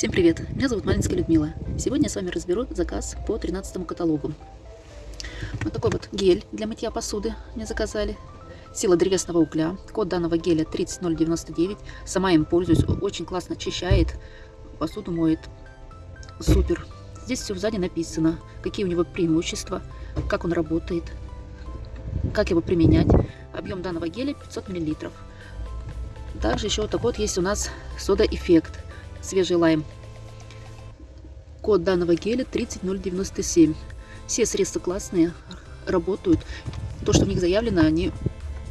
Всем привет! Меня зовут Малинская Людмила. Сегодня я с вами разберу заказ по 13 каталогу. Вот такой вот гель для мытья посуды мне заказали. Сила древесного угля. Код данного геля 30099. Сама им пользуюсь. Очень классно очищает. Посуду моет. Супер. Здесь все сзади написано, какие у него преимущества, как он работает, как его применять. Объем данного геля 500 мл. Также еще вот такой вот есть у нас сода-эффект свежий лайм. Код данного геля 30097. Все средства классные, работают. То, что в них заявлено, они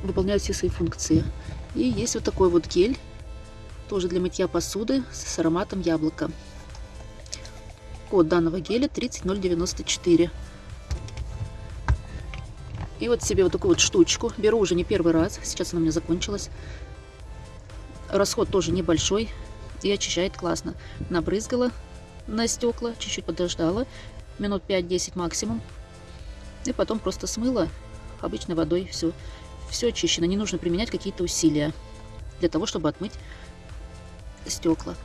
выполняют все свои функции. И есть вот такой вот гель, тоже для мытья посуды с ароматом яблока. Код данного геля 30094. И вот себе вот такую вот штучку. Беру уже не первый раз. Сейчас она у меня закончилась. Расход тоже небольшой и очищает классно. Набрызгала на стекла, чуть-чуть подождала, минут 5-10 максимум. И потом просто смыла обычной водой все. Все очищено, не нужно применять какие-то усилия для того, чтобы отмыть стекла.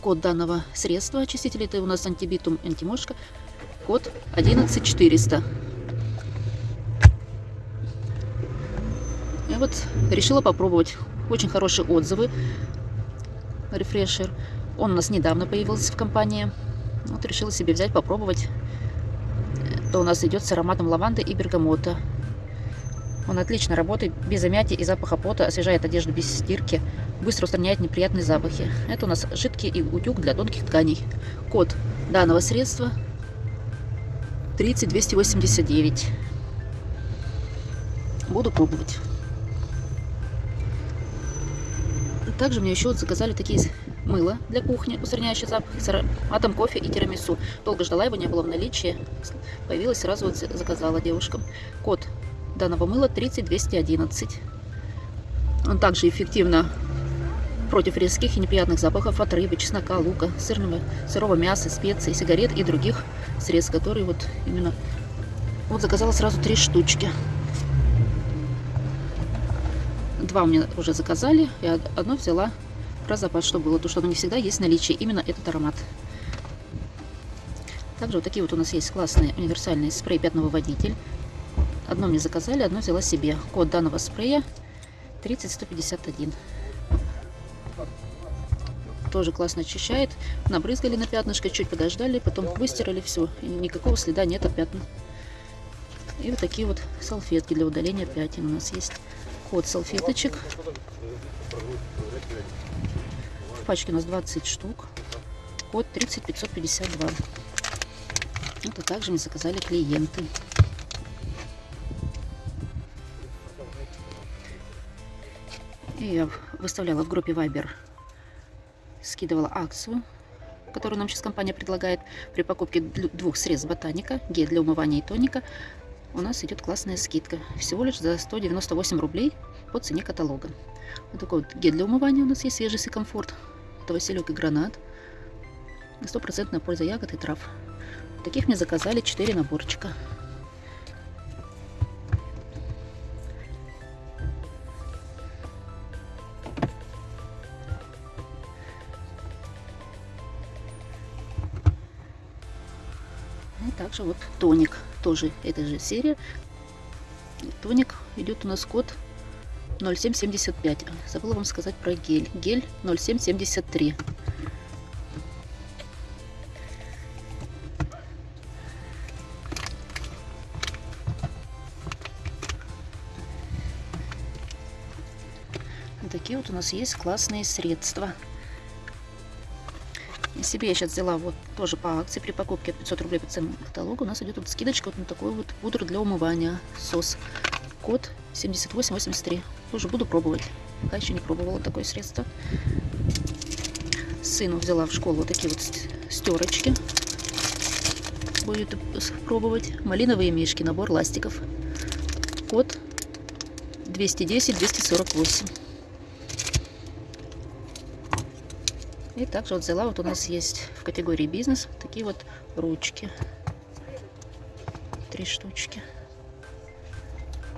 Код данного средства очистителя, это у нас антибитум антимошка, код 11400. И вот решила попробовать. Очень хорошие отзывы рефрешер. Он у нас недавно появился в компании. Вот решила себе взять, попробовать. То у нас идет с ароматом лаванды и бергамота. Он отлично работает, без замятия и запаха пота, освежает одежду без стирки, быстро устраняет неприятные запахи. Это у нас жидкий утюг для тонких тканей. Код данного средства 30289. Буду пробовать. Также мне еще заказали такие мыло для кухни, устраняющий запах, с ароматом кофе и тирамису. Долго ждала, его не было в наличии. Появилось, сразу вот заказала девушкам. Код данного мыла 30211. Он также эффективно против резких и неприятных запахов от рыбы, чеснока, лука, сырного, сырого мяса, специй, сигарет и других средств, которые вот именно... Вот заказала сразу три штучки. Два у меня уже заказали, и одно взяла про запас, что было, то что не всегда есть наличие именно этот аромат. Также вот такие вот у нас есть классные универсальные спрей пятновыводитель. Одно мне заказали, одно взяла себе. Код данного спрея 30151. Тоже классно очищает. Набрызгали на пятнышко, чуть подождали, потом выстирали, все. И никакого следа нет от пятна. И вот такие вот салфетки для удаления пятен у нас есть код салфеточек. В пачке у нас 20 штук. Код 30552. Это также мне заказали клиенты. И я выставляла в группе Viber, скидывала акцию, которую нам сейчас компания предлагает при покупке двух средств ботаника, гель для умывания и тоника у нас идет классная скидка. Всего лишь за 198 рублей по цене каталога. Вот такой вот гель для умывания у нас есть, свежесть и комфорт. Это василек и гранат. Стопроцентная польза ягод и трав. Таких мне заказали 4 наборчика. И также вот тоник тоже эта же серия. Тоник идет у нас код 0775. Забыла вам сказать про гель. Гель 0773. такие вот у нас есть классные средства. Себе я сейчас взяла вот тоже по акции при покупке 500 рублей по ценному каталогу. У нас идет вот скидочка вот на такой вот пудру для умывания. СОС. Код 7883. Тоже буду пробовать. Пока еще не пробовала такое средство. Сыну взяла в школу вот такие вот стерочки. Будет пробовать. Малиновые мишки. Набор ластиков. Код 210-248. И также вот взяла, вот у нас есть в категории бизнес такие вот ручки. Три штучки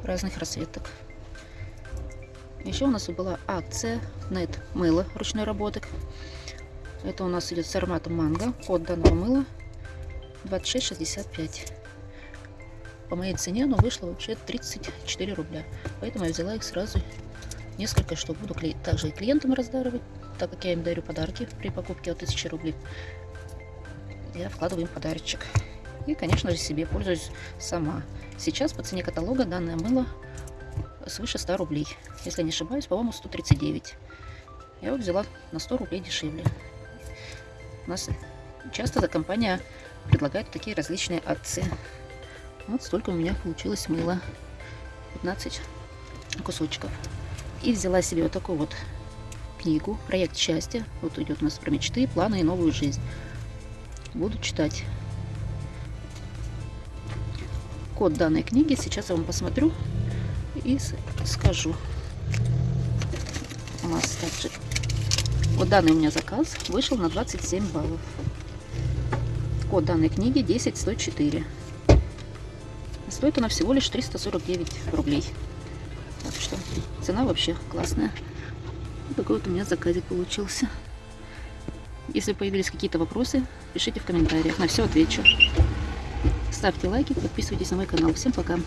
разных расцветок. Еще у нас была акция на это мыло ручной работы. Это у нас идет с ароматом манго. Код данного мыла 26,65. По моей цене оно вышло вообще 34 рубля. Поэтому я взяла их сразу несколько штук. Буду также и клиентам раздаривать, так как я им дарю подарки при покупке от 1000 рублей. Я вкладываю им подарочек. И, конечно же, себе пользуюсь сама. Сейчас по цене каталога данное мыло свыше 100 рублей. Если не ошибаюсь, по-моему, 139. Я его взяла на 100 рублей дешевле. У нас часто эта компания предлагает такие различные акции. Вот столько у меня получилось мыла. 15 кусочков. И взяла себе вот такую вот книгу «Проект счастья». Вот идет у нас про мечты, планы и новую жизнь. Буду читать. Код данной книги сейчас я вам посмотрю и скажу. У нас также вот данный у меня заказ вышел на 27 баллов. Код данной книги 10104. Стоит она всего лишь 349 рублей. Так что цена вообще классная. Вот такой вот у меня заказик получился. Если появились какие-то вопросы, пишите в комментариях. На все отвечу. Ставьте лайки, подписывайтесь на мой канал. Всем пока!